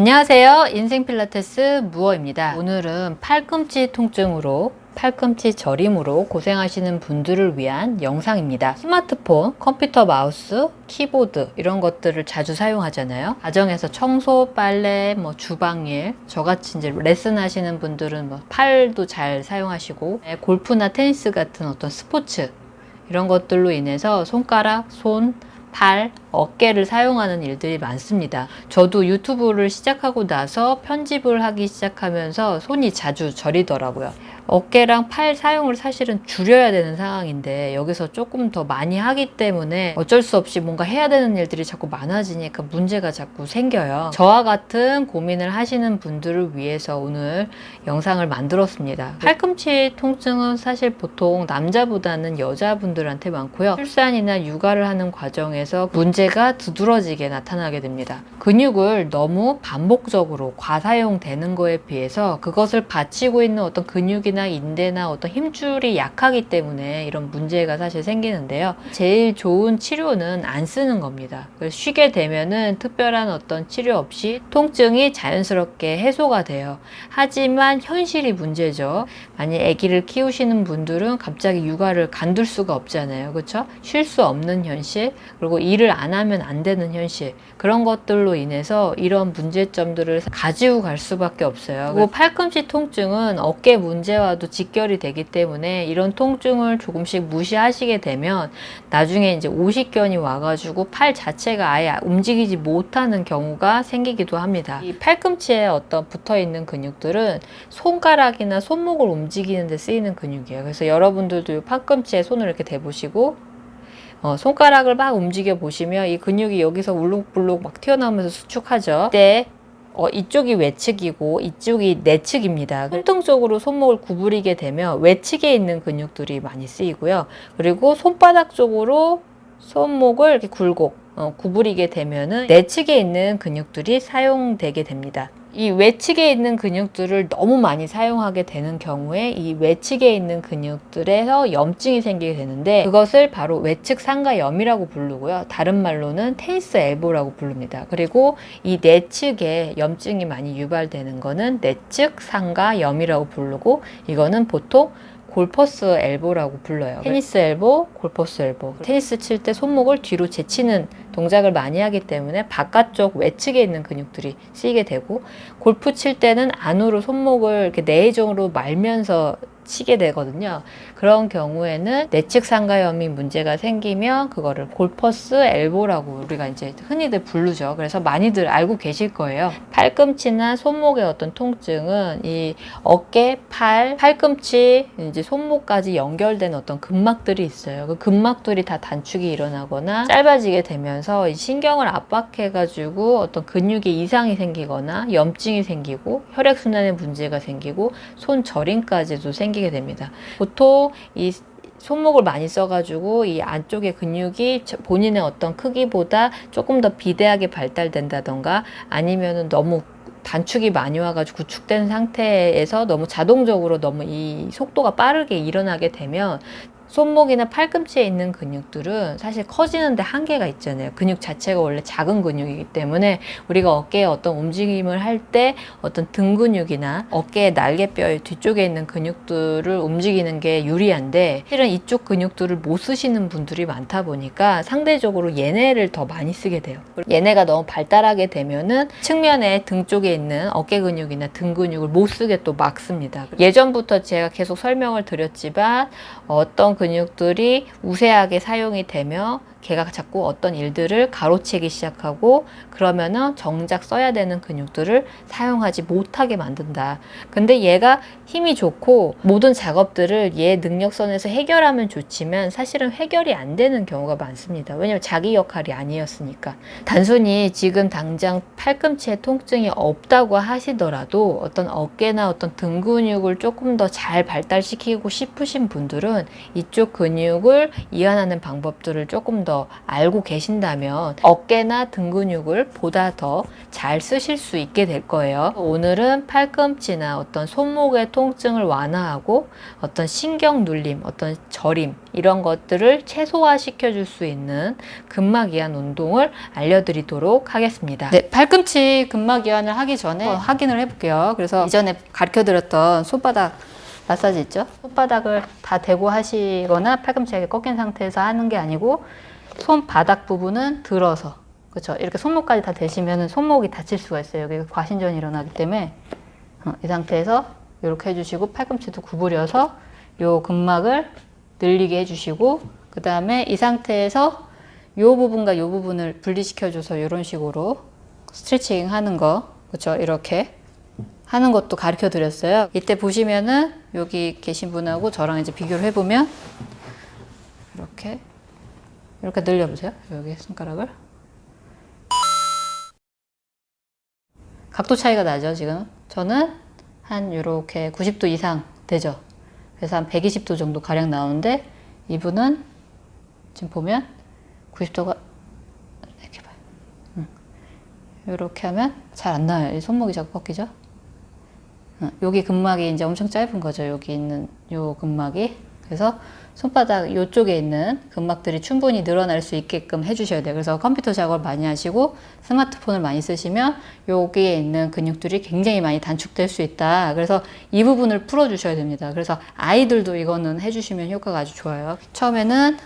안녕하세요. 인생 필라테스 무어입니다. 오늘은 팔꿈치 통증으로 팔꿈치 저림으로 고생하시는 분들을 위한 영상입니다. 스마트폰, 컴퓨터 마우스, 키보드 이런 것들을 자주 사용하잖아요. 가정에서 청소, 빨래, 뭐 주방일 저같이 이제 레슨 하시는 분들은 뭐 팔도 잘 사용하시고 네, 골프나 테니스 같은 어떤 스포츠 이런 것들로 인해서 손가락, 손, 팔, 어깨를 사용하는 일들이 많습니다. 저도 유튜브를 시작하고 나서 편집을 하기 시작하면서 손이 자주 저리더라고요. 어깨랑 팔 사용을 사실은 줄여야 되는 상황인데 여기서 조금 더 많이 하기 때문에 어쩔 수 없이 뭔가 해야 되는 일들이 자꾸 많아지니까 문제가 자꾸 생겨요. 저와 같은 고민을 하시는 분들을 위해서 오늘 영상을 만들었습니다. 팔꿈치 통증은 사실 보통 남자보다는 여자분들한테 많고요. 출산이나 육아를 하는 과정에서 문제 가 두드러지게 나타나게 됩니다. 근육을 너무 반복적으로 과사용되는 거에 비해서 그것을 받치고 있는 어떤 근육이나 인대나 어떤 힘줄이 약하기 때문에 이런 문제가 사실 생기는데요. 제일 좋은 치료는 안 쓰는 겁니다. 쉬게 되면은 특별한 어떤 치료 없이 통증이 자연스럽게 해소가 돼요. 하지만 현실이 문제죠. 만약 아기를 키우시는 분들은 갑자기 육아를 간둘 수가 없잖아요. 그렇죠? 쉴 수 없는 현실, 그리고 일을 안 하면 안 되는 현실. 그런 것들로 인해서 이런 문제점들을 가지고 갈 수밖에 없어요. 그리고 팔꿈치 통증은 어깨 문제와도 직결이 되기 때문에 이런 통증을 조금씩 무시하시게 되면 나중에 이제 오십견이 와가지고 팔 자체가 아예 움직이지 못하는 경우가 생기기도 합니다. 이 팔꿈치에 어떤 붙어 있는 근육들은 손가락이나 손목을 움직이는 데 쓰이는 근육이에요. 그래서 여러분들도 이 팔꿈치에 손을 이렇게 대보시고 어, 손가락을 막 움직여 보시면 이 근육이 여기서 울룩불룩 막 튀어나오면서 수축하죠. 이때 어, 이쪽이 외측이고 이쪽이 내측입니다. 손등 쪽으로 손목을 구부리게 되면 외측에 있는 근육들이 많이 쓰이고요. 그리고 손바닥 쪽으로 손목을 이렇게 굴곡 어, 구부리게 되면은 내측에 있는 근육들이 사용되게 됩니다. 이 외측에 있는 근육들을 너무 많이 사용하게 되는 경우에 이 외측에 있는 근육들에서 염증이 생기게 되는데 그것을 바로 외측 상가염이라고 부르고요. 다른 말로는 테니스 엘보라고 부릅니다. 그리고 이 내측에 염증이 많이 유발되는 거는 내측 상가염이라고 부르고 이거는 보통 골퍼스 엘보라고 불러요. 테니스 엘보, 골퍼스 엘보. 테니스 칠 때 손목을 뒤로 제치는 동작을 많이 하기 때문에 바깥쪽 외측에 있는 근육들이 쓰이게 되고 골프 칠 때는 안으로 손목을 이렇게 내외정으로 말면서 치게 되거든요. 그런 경우에는 내측 상가염이 문제가 생기면 그거를 골퍼스 엘보라고 우리가 이제 흔히들 부르죠. 그래서 많이들 알고 계실 거예요. 팔꿈치나 손목의 어떤 통증은 이 어깨, 팔, 팔꿈치, 이제 손목까지 연결된 어떤 근막들이 있어요. 그 근막들이 다 단축이 일어나거나 짧아지게 되면서 신경을 압박해가지고 어떤 근육에 이상이 생기거나 염증이 생기고 혈액순환에 문제가 생기고 손 저림까지도 생기 게 됩니다. 보통 이 손목을 많이 써가지고 이 안쪽의 근육이 본인의 어떤 크기보다 조금 더 비대하게 발달된다던가 아니면은 너무 단축이 많이 와가지고 구축된 상태에서 너무 자동적으로 너무 이 속도가 빠르게 일어나게 되면 손목이나 팔꿈치에 있는 근육들은 사실 커지는데 한계가 있잖아요. 근육 자체가 원래 작은 근육이기 때문에 우리가 어깨에 어떤 움직임을 할 때 어떤 등 근육이나 어깨의 날개뼈 뒤쪽에 있는 근육들을 움직이는 게 유리한데 실은 이쪽 근육들을 못 쓰시는 분들이 많다 보니까 상대적으로 얘네를 더 많이 쓰게 돼요. 얘네가 너무 발달하게 되면은 측면에 등 쪽에 있는 어깨 근육이나 등 근육을 못 쓰게 또 막습니다. 예전부터 제가 계속 설명을 드렸지만 어떤 근육들이 우세하게 사용이 되며 걔가 자꾸 어떤 일들을 가로채기 시작하고 그러면은 정작 써야 되는 근육들을 사용하지 못하게 만든다. 근데 얘가 힘이 좋고 모든 작업들을 얘 능력선에서 해결하면 좋지만 사실은 해결이 안 되는 경우가 많습니다. 왜냐면 자기 역할이 아니었으니까. 단순히 지금 당장 팔꿈치에 통증이 없다고 하시더라도 어떤 어깨나 어떤 등 근육을 조금 더 잘 발달시키고 싶으신 분들은 이쪽 근육을 이완하는 방법들을 조금 더더 알고 계신다면 어깨나 등 근육을 보다 더 잘 쓰실 수 있게 될 거예요. 오늘은 팔꿈치나 어떤 손목의 통증을 완화하고 어떤 신경 눌림, 어떤 저림 이런 것들을 최소화시켜 줄 수 있는 근막 이완 운동을 알려드리도록 하겠습니다. 네, 팔꿈치 근막 이완을 하기 전에 한번 확인을 해볼게요. 그래서 이전에 가르쳐 드렸던 손바닥 마사지 있죠? 손바닥을 다 대고 하시거나 팔꿈치가 꺾인 상태에서 하는 게 아니고 손바닥 부분은 들어서 그렇죠? 이렇게 손목까지 다 대시면 손목이 다칠 수가 있어요. 여기 과신전이 일어나기 때문에 어, 이 상태에서 이렇게 해주시고 팔꿈치도 구부려서 요 근막을 늘리게 해주시고 그 다음에 이 상태에서 요 부분과 요 부분을 분리시켜줘서 이런 식으로 스트레칭 하는 거 그렇죠? 이렇게 하는 것도 가르쳐 드렸어요. 이때 보시면은 여기 계신 분하고 저랑 이제 비교를 해보면 이렇게 이렇게 늘려보세요. 여기 손가락을. 각도 차이가 나죠 지금? 저는 한 이렇게 90도 이상 되죠. 그래서 한 120도 정도 가량 나오는데 이분은 지금 보면 90도가 이렇게 봐요. 응. 이렇게 하면 잘 안 나와요. 이 손목이 자꾸 꺾이죠? 응. 여기 근막이 이제 엄청 짧은 거죠. 여기 있는 요 근막이 그래서 손바닥 이쪽에 있는 근막들이 충분히 늘어날 수 있게끔 해주셔야 돼요. 그래서 컴퓨터 작업을 많이 하시고 스마트폰을 많이 쓰시면 여기에 있는 근육들이 굉장히 많이 단축될 수 있다. 그래서 이 부분을 풀어주셔야 됩니다. 그래서 아이들도 이거는 해주시면 효과가 아주 좋아요. 처음에는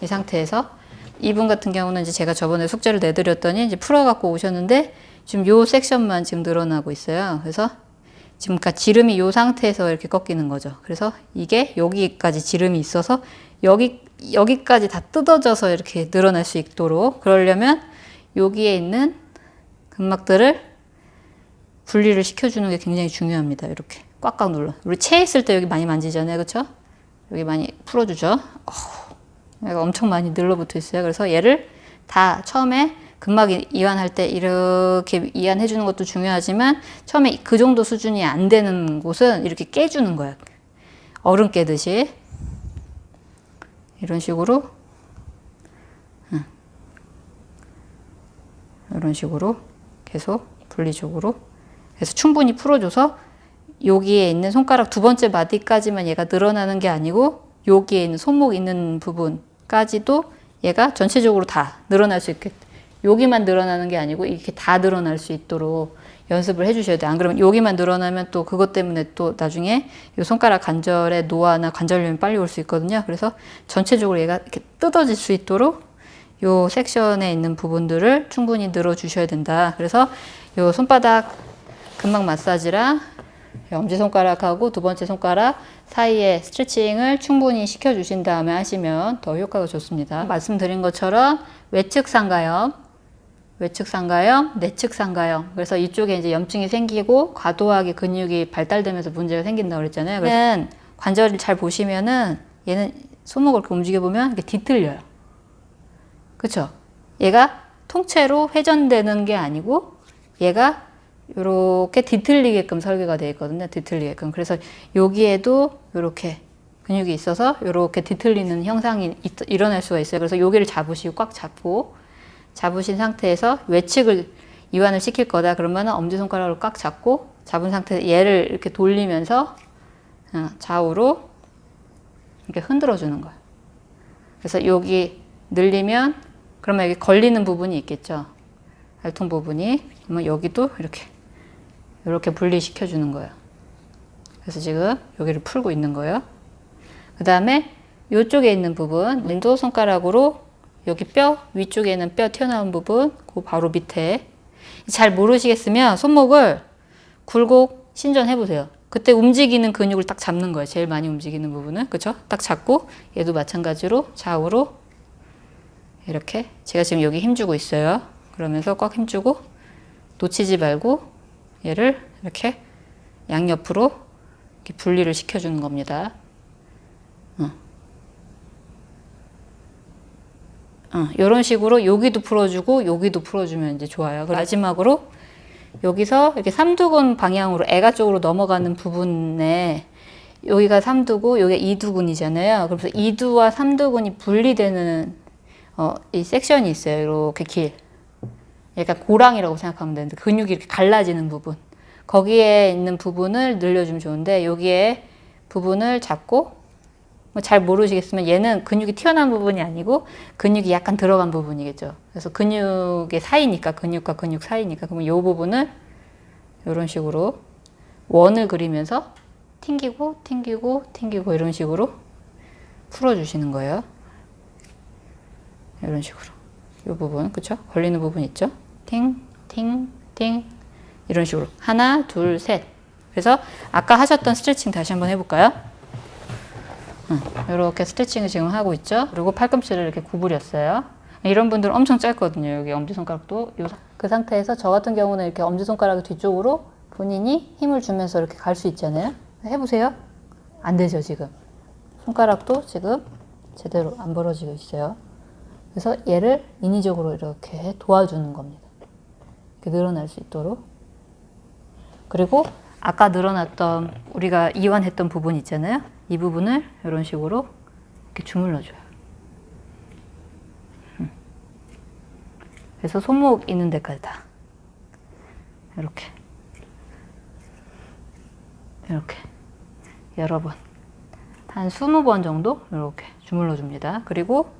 이 상태에서 이분 같은 경우는 이제 제가 저번에 숙제를 내드렸더니 이제 풀어갖고 오셨는데 지금 요 섹션만 지금 늘어나고 있어요. 그래서 지금 그러니까 지름이 이 상태에서 이렇게 꺾이는 거죠. 그래서 이게 여기까지 지름이 있어서 여기 여기까지 다 뜯어져서 이렇게 늘어날 수 있도록 그러려면 여기에 있는 근막들을 분리를 시켜주는 게 굉장히 중요합니다. 이렇게 꽉꽉 눌러. 우리 채 있을 때 여기 많이 만지잖아요, 그렇죠? 여기 많이 풀어주죠. 어, 얘가 엄청 많이 늘러붙어 있어요. 그래서 얘를 다 처음에 근막 이완할 때 이렇게 이완해 주는 것도 중요하지만 처음에 그 정도 수준이 안 되는 곳은 이렇게 깨주는 거야. 얼음 깨듯이. 이런 식으로. 이런 식으로 계속 분리적으로. 그래서 충분히 풀어줘서 여기에 있는 손가락 두 번째 마디까지만 얘가 늘어나는 게 아니고 여기에 있는 손목 있는 부분까지도 얘가 전체적으로 다 늘어날 수 있게 여기만 늘어나는 게 아니고 이렇게 다 늘어날 수 있도록 연습을 해주셔야 돼요. 안 그러면 여기만 늘어나면 또 그것 때문에 또 나중에 이 손가락 관절에 노화나 관절염이 빨리 올 수 있거든요. 그래서 전체적으로 얘가 이렇게 뜯어질 수 있도록 요 섹션에 있는 부분들을 충분히 늘어주셔야 된다. 그래서 요 손바닥 근막 마사지랑 엄지손가락하고 두 번째 손가락 사이에 스트레칭을 충분히 시켜주신 다음에 하시면 더 효과가 좋습니다. 말씀드린 것처럼 외측 상가염, 외측 상가염, 내측 상가염. 그래서 이쪽에 이제 염증이 생기고 과도하게 근육이 발달되면서 문제가 생긴다고 그랬잖아요. 그래서 관절을 잘 보시면은 얘는 손목을 이렇게 움직여 보면 이렇게 뒤틀려요. 그쵸? 얘가 통째로 회전되는 게 아니고 얘가 이렇게 뒤틀리게끔 설계가 되어 있거든요. 뒤틀리게끔. 그래서 여기에도 이렇게 근육이 있어서 이렇게 뒤틀리는 형상이 일어날 수가 있어요. 그래서 여기를 잡으시고 꽉 잡고 잡으신 상태에서 외측을 이완을 시킬 거다 그러면 엄지손가락을 꽉 잡고 잡은 상태에서 얘를 이렇게 돌리면서 어, 좌우로 이렇게 흔들어 주는 거예요. 그래서 여기 늘리면 그러면 여기 걸리는 부분이 있겠죠. 알통 부분이 그러면 여기도 이렇게 이렇게 분리시켜 주는 거예요. 그래서 지금 여기를 풀고 있는 거예요. 그 다음에 이쪽에 있는 부분 왼쪽 손가락으로 여기 뼈 위쪽에 있는 뼈 튀어나온 부분 그 바로 밑에 잘 모르시겠으면 손목을 굴곡 신전 해 보세요. 그때 움직이는 근육을 딱 잡는 거예요. 제일 많이 움직이는 부분은 그쵸? 딱 잡고 얘도 마찬가지로 좌우로 이렇게 제가 지금 여기 힘주고 있어요. 그러면서 꽉 힘주고 놓치지 말고 얘를 이렇게 양옆으로 이렇게 분리를 시켜주는 겁니다. 어, 이런 식으로 여기도 풀어주고 여기도 풀어주면 이제 좋아요. 마지막으로 여기서 이렇게 삼두근 방향으로 애가 쪽으로 넘어가는 부분에 여기가 삼두고 여기가 이두근이잖아요. 그래서 이두와 삼두근이 분리되는 어, 이 섹션이 있어요. 이렇게 길. 약간 고랑이라고 생각하면 되는데 근육이 이렇게 갈라지는 부분. 거기에 있는 부분을 늘려주면 좋은데 여기에 부분을 잡고 뭐 잘 모르시겠으면 얘는 근육이 튀어나온 부분이 아니고 근육이 약간 들어간 부분이겠죠. 그래서 근육의 사이니까 근육과 근육 사이니까 그러면 이 부분을 이런 식으로 원을 그리면서 튕기고 튕기고 튕기고 이런 식으로 풀어주시는 거예요. 이런 식으로 이 부분 그쵸? 걸리는 부분 있죠? 팅, 팅, 팅 이런 식으로 하나, 둘, 셋 그래서 아까 하셨던 스트레칭 다시 한번 해볼까요? 이렇게 스트레칭을 지금 하고 있죠. 그리고 팔꿈치를 이렇게 구부렸어요. 이런 분들은 엄청 짧거든요. 여기 엄지손가락도 요, 그 상태에서 저 같은 경우는 이렇게 엄지손가락 뒤쪽으로 본인이 힘을 주면서 이렇게 갈 수 있잖아요. 해보세요. 안 되죠, 지금. 손가락도 지금 제대로 안 벌어지고 있어요. 그래서 얘를 인위적으로 이렇게 도와주는 겁니다. 이렇게 늘어날 수 있도록. 그리고 아까 늘어났던 우리가 이완했던 부분 있잖아요. 이 부분을 이런 식으로 이렇게 주물러줘요. 음. 그래서 손목 있는 데까지 다 이렇게 이렇게 여러 번 한 20번 정도 이렇게 주물러 줍니다. 그리고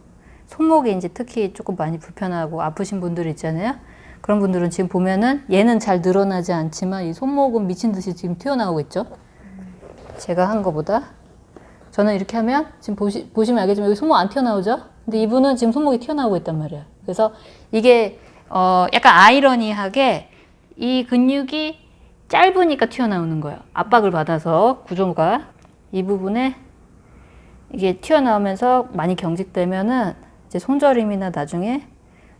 손목이 이제 특히 조금 많이 불편하고 아프신 분들 있잖아요. 그런 분들은 지금 보면은 얘는 잘 늘어나지 않지만 이 손목은 미친 듯이 지금 튀어나오고 있죠. 제가 한 거보다 저는 이렇게 하면 지금 보시, 보시면 알겠지만 여기 손목 안 튀어나오죠? 근데 이분은 지금 손목이 튀어나오고 있단 말이에요. 그래서 이게 어 약간 아이러니하게 이 근육이 짧으니까 튀어나오는 거예요. 압박을 받아서 구조가 이 부분에 이게 튀어나오면서 많이 경직되면은 이제 손저림이나 나중에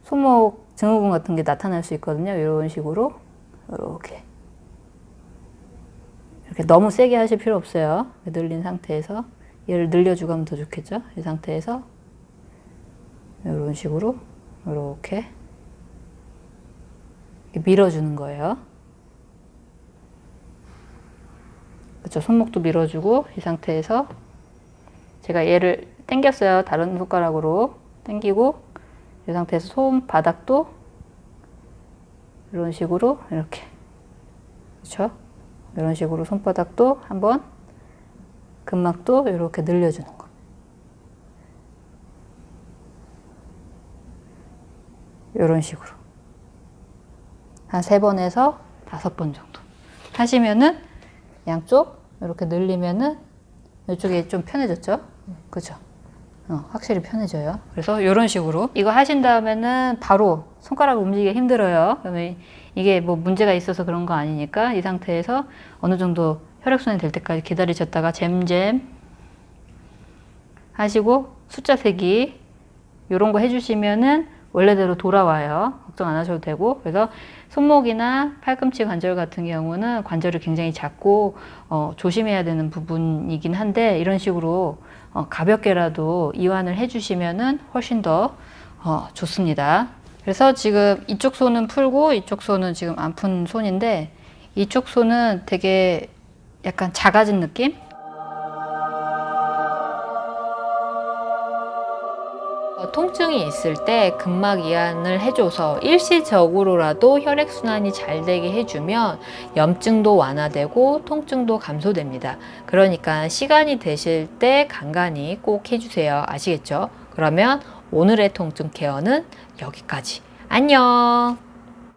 손목 증후군 같은 게 나타날 수 있거든요. 이런 식으로 이렇게 이렇게 너무 세게 하실 필요 없어요. 늘린 상태에서 얘를 늘려주고 하면 더 좋겠죠. 이 상태에서 이런 식으로 이렇게 밀어주는 거예요. 그렇죠. 손목도 밀어주고 이 상태에서 제가 얘를 당겼어요. 다른 손가락으로 당기고 이 상태에서 손바닥도 이런 식으로 이렇게 그렇죠? 이런 식으로 손바닥도 한번 근막도 이렇게 늘려주는 거. 이런 식으로 한 세 번에서 다섯 번 정도 하시면은 양쪽 이렇게 늘리면은 이쪽이 좀 편해졌죠? 그죠? 어, 확실히 편해져요. 그래서 이런 식으로 이거 하신 다음에는 바로 손가락을 움직이기 힘들어요. 그러면 이게 뭐 문제가 있어서 그런 거 아니니까 이 상태에서 어느 정도 혈액순환이 될 때까지 기다리셨다가 잼잼 하시고 숫자 세기 이런 거 해주시면은 원래대로 돌아와요. 걱정 안 하셔도 되고 그래서 손목이나 팔꿈치 관절 같은 경우는 관절이 굉장히 작고 어, 조심해야 되는 부분이긴 한데 이런 식으로 어, 가볍게라도 이완을 해주시면은 훨씬 더 어, 좋습니다. 그래서 지금 이쪽 손은 풀고 이쪽 손은 지금 안 푼 손인데 이쪽 손은 되게 약간 작아진 느낌? 통증이 있을 때 근막 이완을 해줘서 일시적으로라도 혈액순환이 잘 되게 해주면 염증도 완화되고 통증도 감소됩니다. 그러니까 시간이 되실 때 간간히 꼭 해주세요. 아시겠죠? 그러면 오늘의 통증 케어는 여기까지. 안녕!